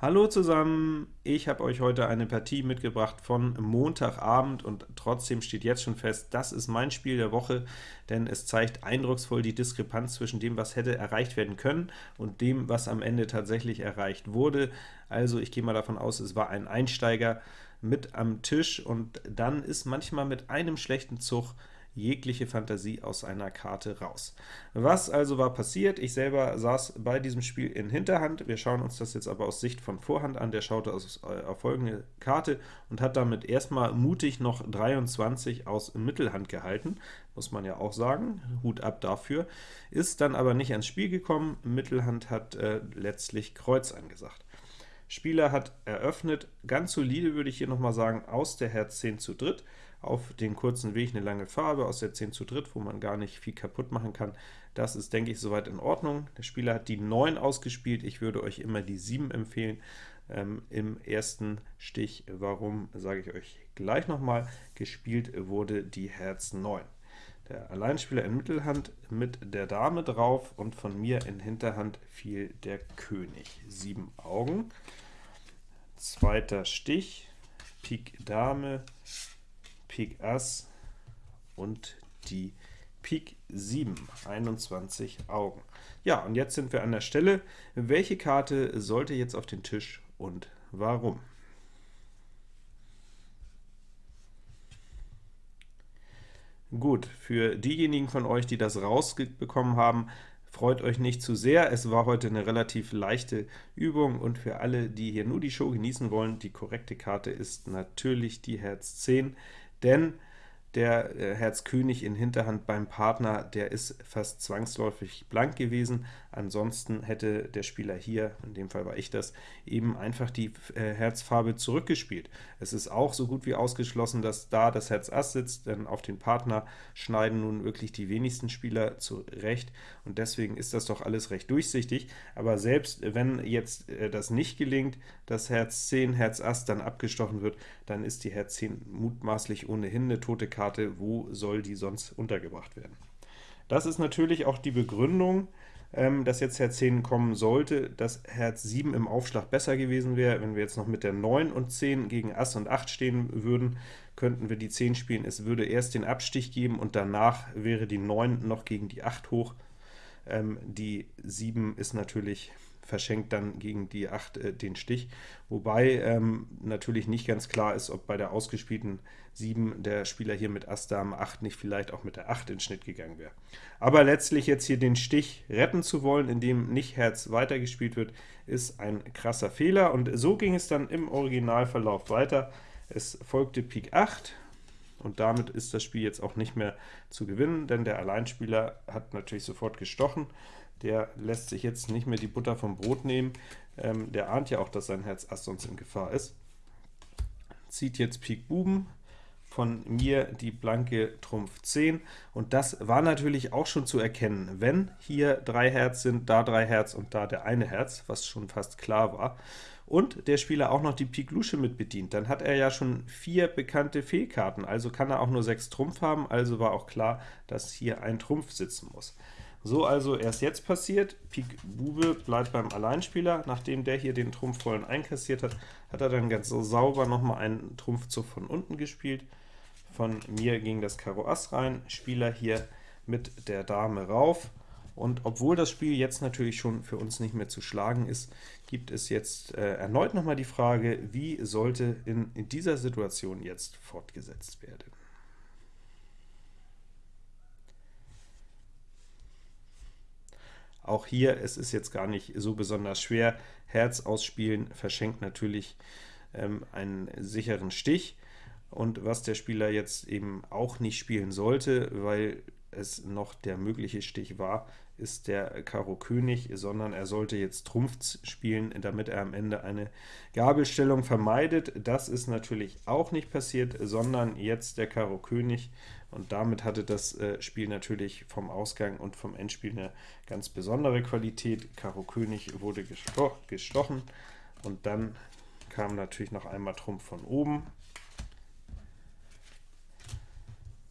Hallo zusammen, ich habe euch heute eine Partie mitgebracht von Montagabend und trotzdem steht jetzt schon fest, das ist mein Spiel der Woche, denn es zeigt eindrucksvoll die Diskrepanz zwischen dem, was hätte erreicht werden können und dem, was am Ende tatsächlich erreicht wurde. Also ich gehe mal davon aus, es war ein Einsteiger mit am Tisch und dann ist manchmal mit einem schlechten Zug jegliche Fantasie aus einer Karte raus. Was also war passiert? Ich selber saß bei diesem Spiel in Hinterhand. Wir schauen uns das jetzt aber aus Sicht von Vorhand an. Der schaute aus, äh, auf folgende Karte und hat damit erstmal mutig noch 23 aus Mittelhand gehalten, muss man ja auch sagen, Hut ab dafür, ist dann aber nicht ans Spiel gekommen. Mittelhand hat äh, letztlich Kreuz angesagt. Spieler hat eröffnet, ganz solide würde ich hier nochmal sagen, aus der Herz 10 zu dritt, auf den kurzen Weg eine lange Farbe aus der 10 zu dritt, wo man gar nicht viel kaputt machen kann. Das ist, denke ich, soweit in Ordnung. Der Spieler hat die 9 ausgespielt, ich würde euch immer die 7 empfehlen ähm, im ersten Stich. Warum, sage ich euch gleich nochmal. Gespielt wurde die Herz 9. Der Alleinspieler in Mittelhand mit der Dame drauf, und von mir in Hinterhand fiel der König. 7 Augen. Zweiter Stich, Pik Dame, Pik Ass und die Pik 7, 21 Augen. Ja, und jetzt sind wir an der Stelle. Welche Karte sollte jetzt auf den Tisch und warum? Gut, für diejenigen von euch, die das rausbekommen haben, freut euch nicht zu sehr. Es war heute eine relativ leichte Übung, und für alle, die hier nur die Show genießen wollen, die korrekte Karte ist natürlich die Herz 10 denn der äh, Herz König in Hinterhand beim Partner, der ist fast zwangsläufig blank gewesen. Ansonsten hätte der Spieler hier, in dem Fall war ich das, eben einfach die äh, Herzfarbe zurückgespielt. Es ist auch so gut wie ausgeschlossen, dass da das Herz Ass sitzt, denn auf den Partner schneiden nun wirklich die wenigsten Spieler zurecht, und deswegen ist das doch alles recht durchsichtig. Aber selbst wenn jetzt äh, das nicht gelingt, dass Herz 10, Herz Ass dann abgestochen wird, dann ist die Herz 10 mutmaßlich ohnehin eine tote Karte Karte, wo soll die sonst untergebracht werden? Das ist natürlich auch die Begründung, ähm, dass jetzt Herz 10 kommen sollte, dass Herz 7 im Aufschlag besser gewesen wäre. Wenn wir jetzt noch mit der 9 und 10 gegen Ass und 8 stehen würden, könnten wir die 10 spielen. Es würde erst den Abstich geben, und danach wäre die 9 noch gegen die 8 hoch. Ähm, die 7 ist natürlich verschenkt dann gegen die 8 äh, den Stich, wobei ähm, natürlich nicht ganz klar ist, ob bei der ausgespielten 7 der Spieler hier mit Ass Dame 8 nicht vielleicht auch mit der 8 in Schnitt gegangen wäre. Aber letztlich jetzt hier den Stich retten zu wollen, indem nicht Herz weitergespielt wird, ist ein krasser Fehler, und so ging es dann im Originalverlauf weiter. Es folgte Pik 8, und damit ist das Spiel jetzt auch nicht mehr zu gewinnen, denn der Alleinspieler hat natürlich sofort gestochen. Der lässt sich jetzt nicht mehr die Butter vom Brot nehmen. Ähm, der ahnt ja auch, dass sein Herz Ass sonst in Gefahr ist. Zieht jetzt Pik Buben, von mir die blanke Trumpf 10, und das war natürlich auch schon zu erkennen, wenn hier drei Herz sind, da drei Herz und da der eine Herz, was schon fast klar war, und der Spieler auch noch die Pik Lusche mit bedient, dann hat er ja schon vier bekannte Fehlkarten, also kann er auch nur sechs Trumpf haben, also war auch klar, dass hier ein Trumpf sitzen muss. So also erst jetzt passiert, Pik Bube bleibt beim Alleinspieler, nachdem der hier den Trumpf vollen einkassiert hat, hat er dann ganz so sauber nochmal einen Trumpfzug von unten gespielt. Von mir ging das Karo Ass rein, Spieler hier mit der Dame rauf, und obwohl das Spiel jetzt natürlich schon für uns nicht mehr zu schlagen ist, gibt es jetzt äh, erneut nochmal die Frage, wie sollte in, in dieser Situation jetzt fortgesetzt werden. Auch hier, es ist jetzt gar nicht so besonders schwer. Herz ausspielen verschenkt natürlich ähm, einen sicheren Stich. Und was der Spieler jetzt eben auch nicht spielen sollte, weil es noch der mögliche Stich war, ist der Karo König, sondern er sollte jetzt Trumpf spielen, damit er am Ende eine Gabelstellung vermeidet. Das ist natürlich auch nicht passiert, sondern jetzt der Karo König, und damit hatte das äh, Spiel natürlich vom Ausgang und vom Endspiel eine ganz besondere Qualität. Karo König wurde gesto gestochen, und dann kam natürlich noch einmal Trumpf von oben,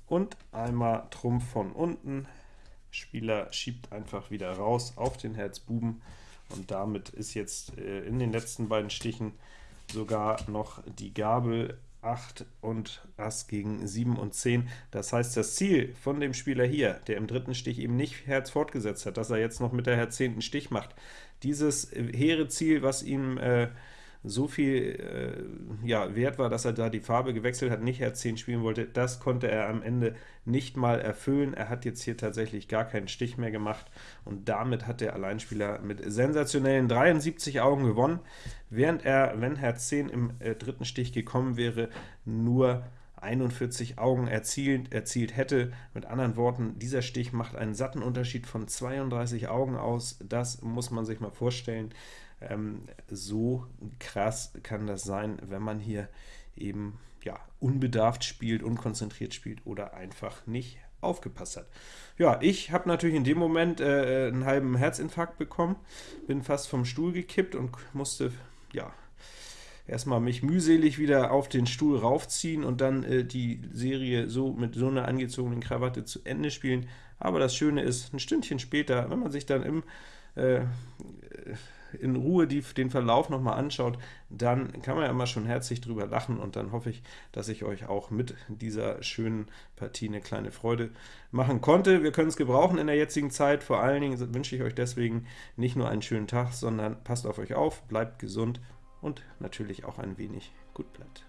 und einmal Trumpf von unten, Spieler schiebt einfach wieder raus auf den Herz Buben, und damit ist jetzt äh, in den letzten beiden Stichen sogar noch die Gabel 8 und Ass gegen 7 und 10. Das heißt, das Ziel von dem Spieler hier, der im dritten Stich eben nicht Herz fortgesetzt hat, dass er jetzt noch mit der Herz 10. Stich macht, dieses hehre Ziel, was ihm äh, so viel äh, ja, wert war, dass er da die Farbe gewechselt hat, nicht Herz 10 spielen wollte, das konnte er am Ende nicht mal erfüllen. Er hat jetzt hier tatsächlich gar keinen Stich mehr gemacht, und damit hat der Alleinspieler mit sensationellen 73 Augen gewonnen, während er, wenn Herz 10 im äh, dritten Stich gekommen wäre, nur 41 Augen erzielt, erzielt hätte. Mit anderen Worten, dieser Stich macht einen satten Unterschied von 32 Augen aus. Das muss man sich mal vorstellen. Ähm, so krass kann das sein, wenn man hier eben ja, unbedarft spielt, unkonzentriert spielt oder einfach nicht aufgepasst hat. Ja, ich habe natürlich in dem Moment äh, einen halben Herzinfarkt bekommen, bin fast vom Stuhl gekippt und musste ja erstmal mich mühselig wieder auf den Stuhl raufziehen und dann äh, die Serie so mit so einer angezogenen Krawatte zu Ende spielen. Aber das Schöne ist, ein Stündchen später, wenn man sich dann im äh, in Ruhe die, den Verlauf nochmal anschaut, dann kann man ja immer schon herzlich drüber lachen und dann hoffe ich, dass ich euch auch mit dieser schönen Partie eine kleine Freude machen konnte. Wir können es gebrauchen in der jetzigen Zeit, vor allen Dingen wünsche ich euch deswegen nicht nur einen schönen Tag, sondern passt auf euch auf, bleibt gesund und natürlich auch ein wenig gut bleibt.